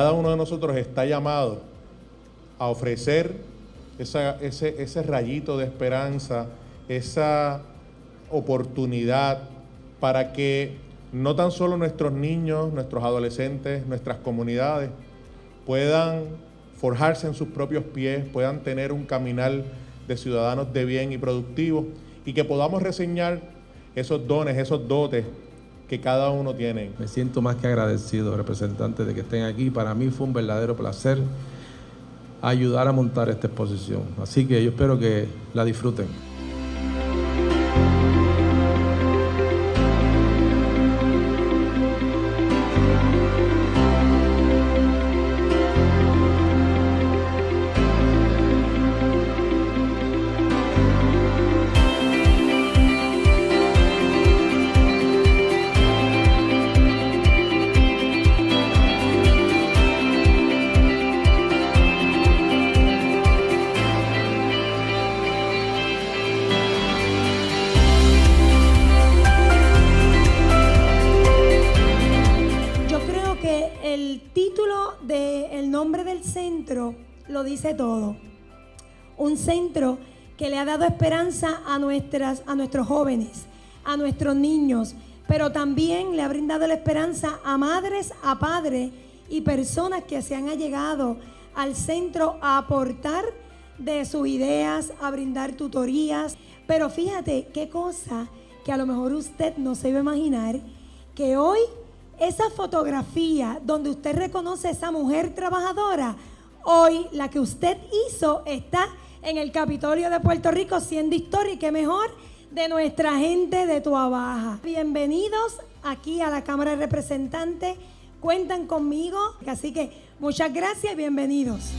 de nosotros está llamado a ofrecer ese, ese rayito de esperanza, esa oportunidad para que no tan solo nuestros niños, nuestros adolescentes, nuestras comunidades puedan forjarse en sus propios pies, puedan tener un caminar de ciudadanos de bien y productivos y que podamos reseñar esos dones, esos dotes que cada uno tiene. Me siento más que agradecido, representante, de que estén aquí. Para mí fue un verdadero placer ayudar a montar esta exposición. Así que yo espero que la disfruten. Lo dice todo. Un centro que le ha dado esperanza a, nuestras, a nuestros jóvenes, a nuestros niños, pero también le ha brindado la esperanza a madres, a padres y personas que se han allegado al centro a aportar de sus ideas, a brindar tutorías. Pero fíjate qué cosa que a lo mejor usted no se iba a imaginar, que hoy esa fotografía donde usted reconoce a esa mujer trabajadora, Hoy la que usted hizo está en el Capitolio de Puerto Rico siendo historia y qué mejor de nuestra gente de Tuabaja. Bienvenidos aquí a la Cámara de Representantes. Cuentan conmigo, así que muchas gracias y bienvenidos.